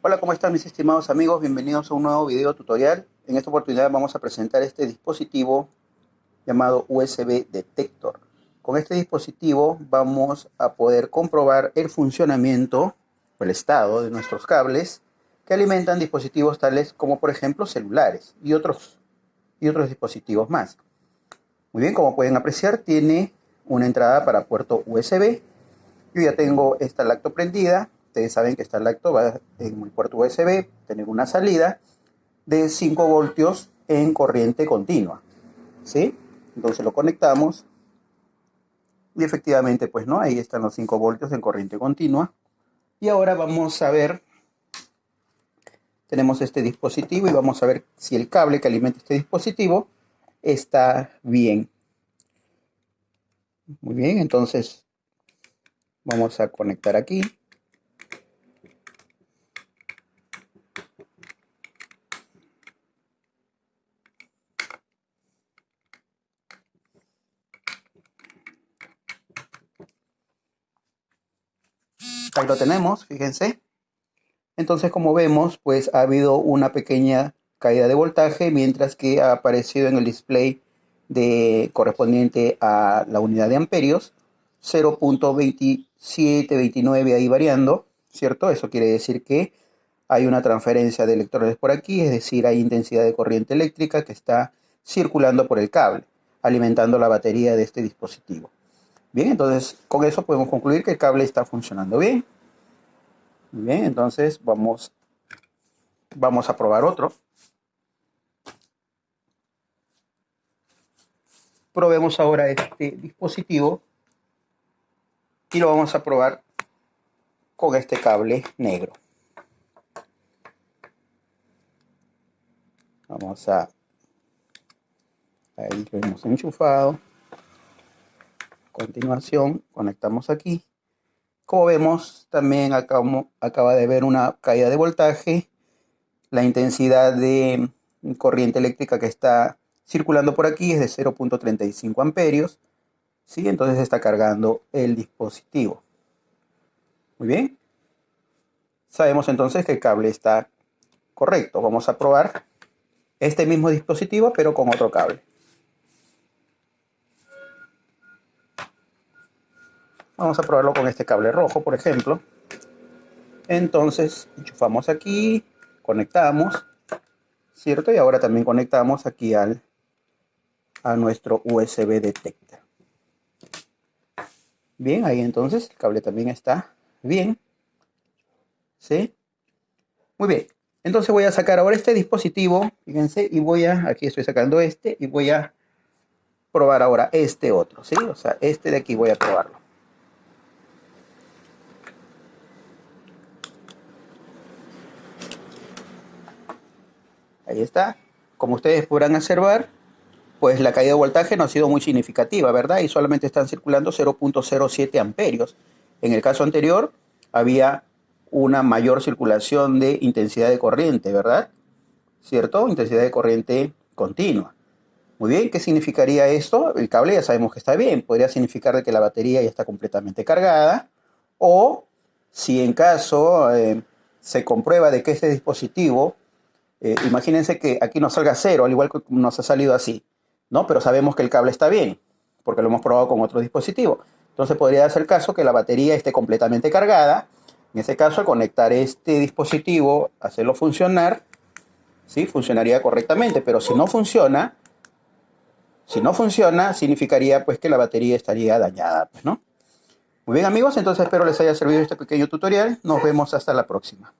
Hola, ¿cómo están mis estimados amigos? Bienvenidos a un nuevo video tutorial. En esta oportunidad vamos a presentar este dispositivo llamado USB Detector. Con este dispositivo vamos a poder comprobar el funcionamiento o el estado de nuestros cables que alimentan dispositivos tales como por ejemplo celulares y otros, y otros dispositivos más. Muy bien, como pueden apreciar tiene una entrada para puerto USB. Yo ya tengo esta lacto prendida Ustedes saben que esta lacto va en el puerto USB, tener una salida de 5 voltios en corriente continua. ¿Sí? Entonces lo conectamos y efectivamente, pues no, ahí están los 5 voltios en corriente continua. Y ahora vamos a ver, tenemos este dispositivo y vamos a ver si el cable que alimenta este dispositivo está bien. Muy bien, entonces vamos a conectar aquí. Ahí lo tenemos, fíjense. Entonces, como vemos, pues ha habido una pequeña caída de voltaje, mientras que ha aparecido en el display de, correspondiente a la unidad de amperios, 0.2729 ahí variando, ¿cierto? Eso quiere decir que hay una transferencia de electrones por aquí, es decir, hay intensidad de corriente eléctrica que está circulando por el cable, alimentando la batería de este dispositivo. Bien, entonces con eso podemos concluir que el cable está funcionando bien. Bien, entonces vamos, vamos a probar otro. Probemos ahora este dispositivo y lo vamos a probar con este cable negro. Vamos a... Ahí lo hemos enchufado continuación conectamos aquí. Como vemos, también acaba de ver una caída de voltaje. La intensidad de corriente eléctrica que está circulando por aquí es de 0.35 amperios. ¿sí? Entonces está cargando el dispositivo. Muy bien. Sabemos entonces que el cable está correcto. Vamos a probar este mismo dispositivo, pero con otro cable. Vamos a probarlo con este cable rojo, por ejemplo. Entonces, enchufamos aquí, conectamos, ¿cierto? Y ahora también conectamos aquí al, a nuestro USB detector. Bien, ahí entonces el cable también está bien. ¿Sí? Muy bien. Entonces voy a sacar ahora este dispositivo, fíjense, y voy a, aquí estoy sacando este, y voy a probar ahora este otro, ¿sí? O sea, este de aquí voy a probarlo. Ahí está. Como ustedes podrán observar, pues la caída de voltaje no ha sido muy significativa, ¿verdad? Y solamente están circulando 0.07 amperios. En el caso anterior había una mayor circulación de intensidad de corriente, ¿verdad? ¿Cierto? Intensidad de corriente continua. Muy bien, ¿qué significaría esto? El cable ya sabemos que está bien. Podría significar que la batería ya está completamente cargada. O si en caso eh, se comprueba de que este dispositivo eh, imagínense que aquí nos salga cero, al igual que nos ha salido así, ¿no? Pero sabemos que el cable está bien, porque lo hemos probado con otro dispositivo. Entonces podría ser el caso que la batería esté completamente cargada. En ese caso, al conectar este dispositivo, hacerlo funcionar, ¿sí? Funcionaría correctamente, pero si no funciona, si no funciona, significaría pues que la batería estaría dañada, pues, ¿no? Muy bien amigos, entonces espero les haya servido este pequeño tutorial. Nos vemos hasta la próxima.